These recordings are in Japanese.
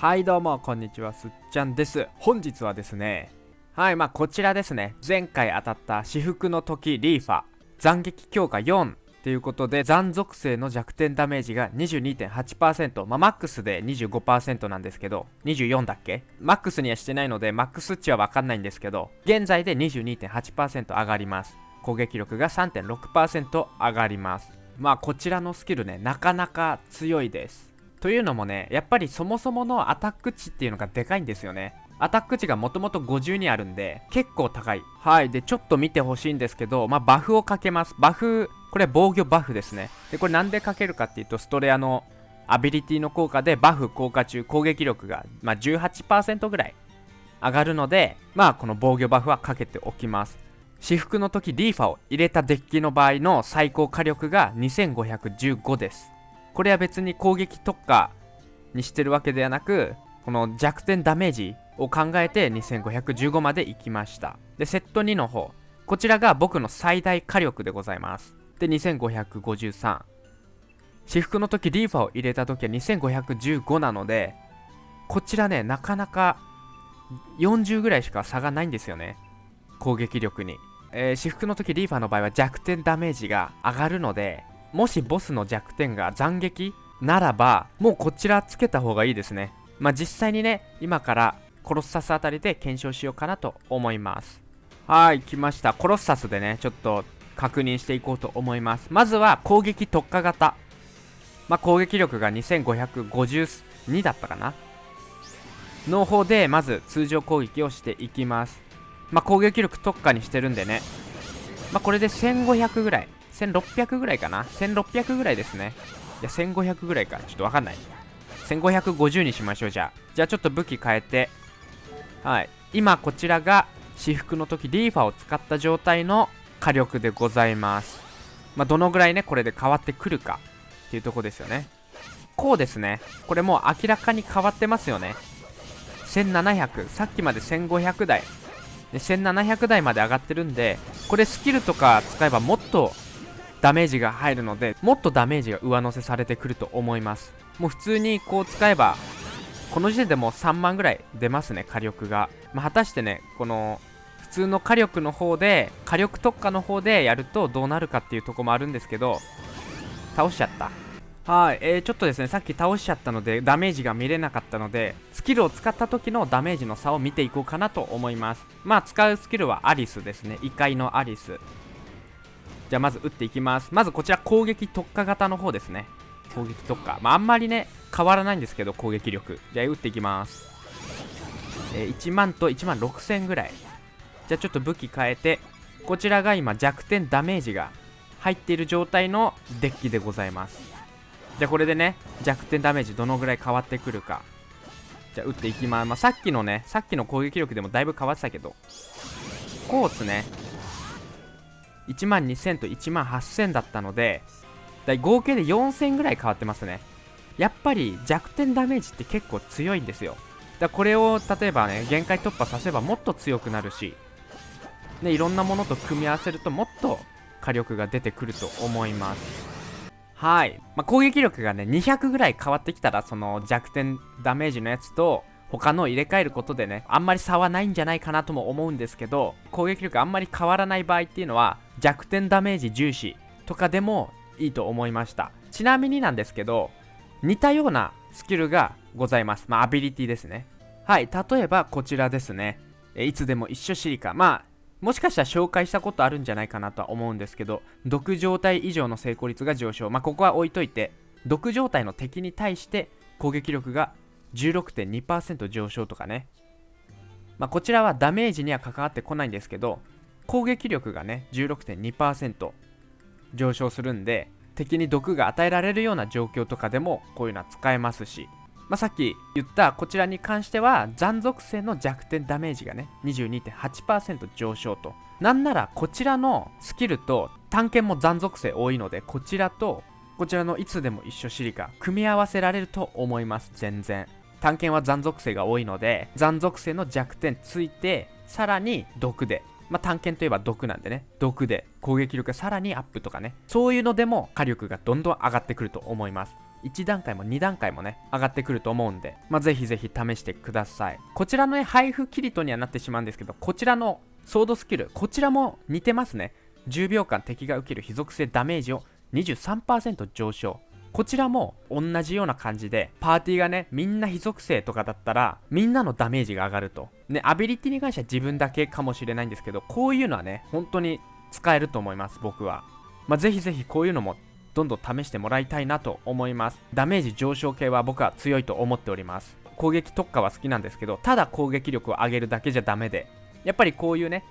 はいどうもこんにちはすっちゃんです。本日はですねはいまあこちらですね。前回当たった至福の時リーファ斬撃強化4ということで残属性の弱点ダメージが22.8%まあマックスで25%なんですけど24だっけ？マックスにはしてないのでマックス値はわかんないんですけど現在で22.8%上がります。攻撃力が3.6%上がります。まあこちらのスキルねなかなか強いです。というのもねやっぱりそもそものアタック値っていうのがでかいんですよね。アタック値がもともと50にあるんで結構高い。はい。でちょっと見てほしいんですけどまあバフをかけます。バフこれ防御バフですね。でこれなんでかけるかっていうとストレアのアビリティの効果でバフ効果中攻撃力が、まあ、18%ぐらい上がるのでまあこの防御バフはかけておきます。私服の時リーファを入れたデッキの場合の最高火力が2515です。これは別に攻撃特化にしてるわけではなくこの弱点ダメージを考えて2515まで行きました。でセット2の方。こちらが僕の最大火力でございます。で2553私服の時リーファを入れた時は2515なのでこちらねなかなか40ぐらいしか差がないんですよね。攻撃力に、えー、私服の時リーファの場合は弱点ダメージが上がるのでもしボスの弱点が斬撃ならばもうこちらつけた方がいいですね。まあ実際にね今からコロッサスあたりで検証しようかなと思います。はい来ました。コロッサスでねちょっと確認していこうと思います。まずは攻撃特化型。まあ攻撃力が2552だったかな。の方でまず通常攻撃をしていきます。まあ攻撃力特化にしてるんでね。まあこれで1500ぐらい。1600ぐらいかな。1600ぐらいですね。いや1500ぐらいか。ちょっとわかんない。1550にしましょうじゃあ。じゃあちょっと武器変えて。はい。今こちらが私服の時リーファを使った状態の火力でございます。まあどのぐらいねこれで変わってくるか。っていうとこですよね。こうですね。これもう明らかに変わってますよね。1700さっきまで1500台。で1700台まで上がってるんでこれスキルとか使えばもっとダメージが入るのでもっとダメージが上乗せされてくると思います。もう普通にこう使えばこの時点でもう3万ぐらい出ますね火力が、まあ、果たしてねこの普通の火力の方で火力特化の方でやるとどうなるかっていうとこもあるんですけど倒しちゃった。はい、えー、ちょっとですねさっき倒しちゃったのでダメージが見れなかったのでスキルを使った時のダメージの差を見ていこうかなと思います。まあ使うスキルはアリスですね。異界のアリス。じゃあまず打っていきます。まずこちら攻撃特化型の方ですね。攻撃特化。まああんまりね変わらないんですけど攻撃力。じゃあ打っていきます。えー、1万と1万6000ぐらい。じゃあちょっと武器変えてこちらが今弱点ダメージが入っている状態のデッキでございます。じゃあこれでね弱点ダメージどのぐらい変わってくるか。じゃあ打っていきます、まあ、さっきのねさっきの攻撃力でもだいぶ変わってたけど。こうっすね。1万2000と1万8000だったのでだ合計で4000ぐらい変わってますね。やっぱり弱点ダメージって結構強いんですよ。だこれを例えばね限界突破させばもっと強くなるしね、いろんなものと組み合わせるともっと火力が出てくると思います。はい、まあ、攻撃力がね200ぐらい変わってきたらその弱点ダメージのやつと他の入れ替えることでねあんまり差はないんじゃないかなとも思うんですけど攻撃力あんまり変わらない場合っていうのは弱点ダメージ重視とかでもいいと思いました。ちなみになんですけど似たようなスキルがございます。まあアビリティですね。はい例えばこちらですね。えいつでも一緒シリカ。まあもしかしたら紹介したことあるんじゃないかなとは思うんですけど毒状態以上の成功率が上昇。まあここは置いといて毒状態の敵に対して攻撃力が16.2%上昇とかね。まあこちらはダメージには関わってこないんですけど攻撃力がね16.2%上昇するんで敵に毒が与えられるような状況とかでもこういうのは使えますし。まあ、さっき言ったこちらに関しては残属性の弱点ダメージがね22.8%上昇と。なんならこちらのスキルと探検も残属性多いのでこちらとこちらのいつでも一緒シリカ組み合わせられると思います全然。探検は残属性が多いので残属性の弱点ついてさらに毒で。まあ、探検といえば毒なんでね。毒で。攻撃力がさらにアップとかね。そういうのでも火力がどんどん上がってくると思います。1段階も2段階もね上がってくると思うんで。まあぜひぜひ試してください。こちらのね配布キリトにはなってしまうんですけどこちらのソードスキルこちらも似てますね。10秒間敵が受ける非属性ダメージを23%上昇。こちらも同じような感じで、パーティーがね、みんな非属性とかだったら、みんなのダメージが上がると。ね、アビリティに関しては自分だけかもしれないんですけど、こういうのはね、本当に使えると思います、僕は。まあ、ぜひぜひこういうのもどんどん試してもらいたいなと思います。ダメージ上昇系は僕は強いと思っております。攻撃特化は好きなんですけど、ただ攻撃力を上げるだけじゃダメで、やっぱりこういうね、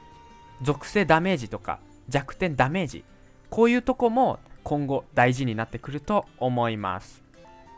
属性ダメージとか弱点ダメージ、こういうとこも今後大事になってくると思います。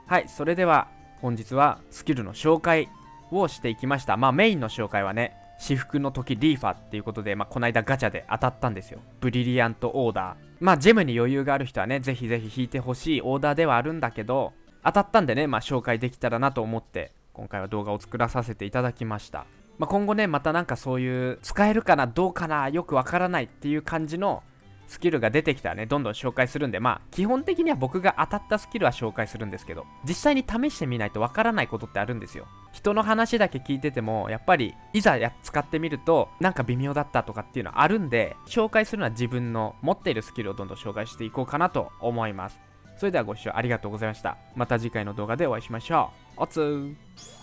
はいそれでは本日はスキルの紹介をしていきました。まあメインの紹介はね私服の時リーファっていうことで、まあ、この間ガチャで当たったんですよ。ブリリアントオーダー。まあジェムに余裕がある人はねぜひぜひ引いてほしいオーダーではあるんだけど当たったんでねまあ紹介できたらなと思って今回は動画を作らさせていただきました。まあ、今後ねまたなんかそういう使えるかなどうかなよくわからないっていう感じのスキルが出てきたらね、どんどん紹介するんで、まあ、基本的には僕が当たったスキルは紹介するんですけど、実際に試してみないとわからないことってあるんですよ。人の話だけ聞いてても、やっぱり、いざや使ってみると、なんか微妙だったとかっていうのはあるんで、紹介するのは自分の持っているスキルをどんどん紹介していこうかなと思います。それではご視聴ありがとうございました。また次回の動画でお会いしましょう。おつー